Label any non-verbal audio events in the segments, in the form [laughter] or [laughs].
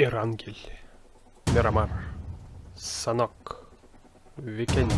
Эрангель, Мирамар, Санок, Викенди.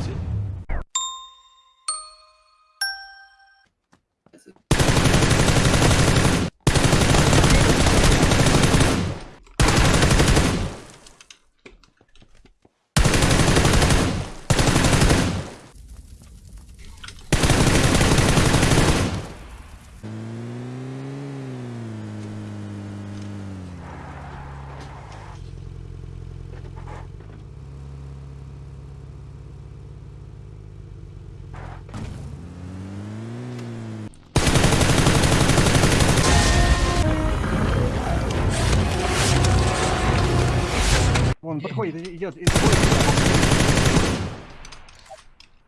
Вон, подходит, идет, идет.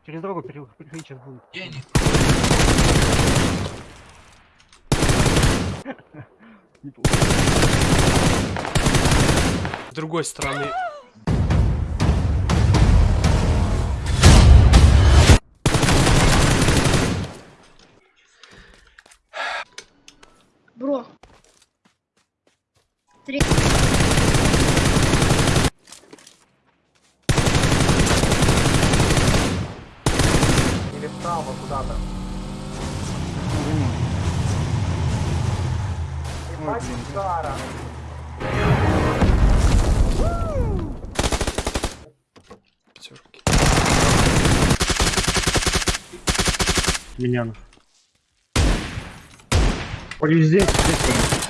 Через дорогу пере- переходить сейчас будет. Неплохо. [laughs] С другой стороны, Бро. Три. Удара. пятерки. Ой, здесь, здесь.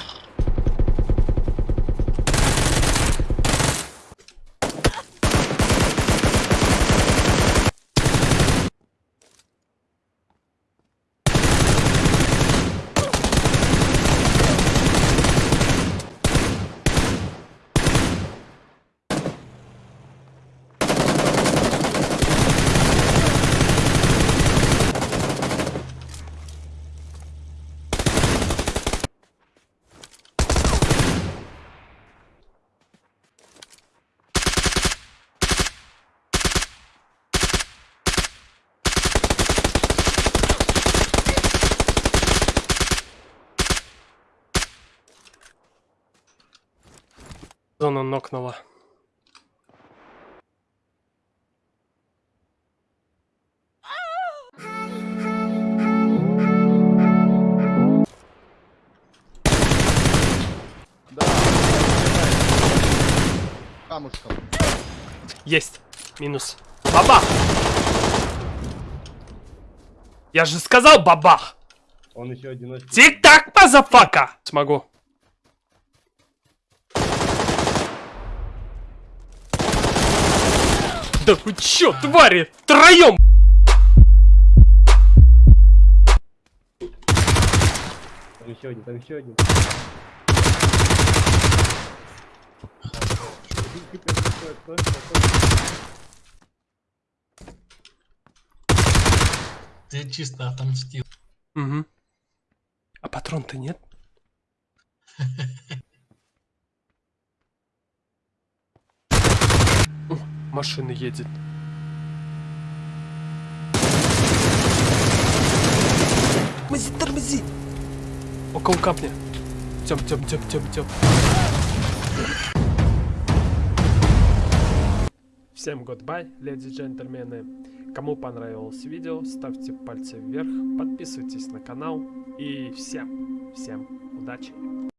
Зона нокнула. Камушком. Есть. Минус. Бабах! Я же сказал бабах! Он еще одиночный. Тик-так, мазафака! Смогу. Да вы чё, твари? Троем! Там еще один, там еще один. Ты чисто отомстил. Угу. А патрон-то нет? [laughs] машина едет. Тормози, тормози! Около капня. Тем, тем, тем, тем, тем. Всем goodbye, леди и джентльмены. Кому понравилось видео, ставьте пальцы вверх, подписывайтесь на канал и всем, всем удачи!